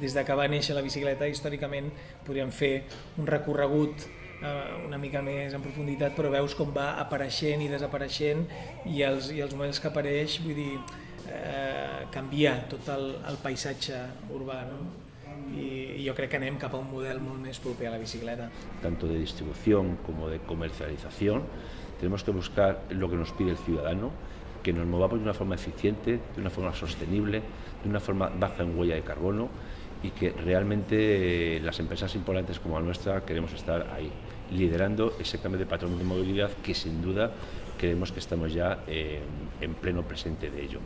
des de que va néixer la bicicleta, històricament podríem fer un recorregut eh, una mica més en profunditat, però veus com va apareixent i desapareixent i els, i els moments que apareix, vull dir, eh, canvia tot el, el paisatge urbà. No? Y yo creo que anem cap a un model molt més proper a la bicicleta. Tanto de distribución como de comercialización, tenemos que buscar lo que nos pide el ciudadano, que nos movamos de una forma eficiente, de una forma sostenible, de una forma baja en huella de carbono y que realmente eh, las empresas importantes como la nuestra queremos estar ahí, liderando ese cambio de patrón de movilidad que sin duda creemos que estamos ya eh, en pleno presente de ello.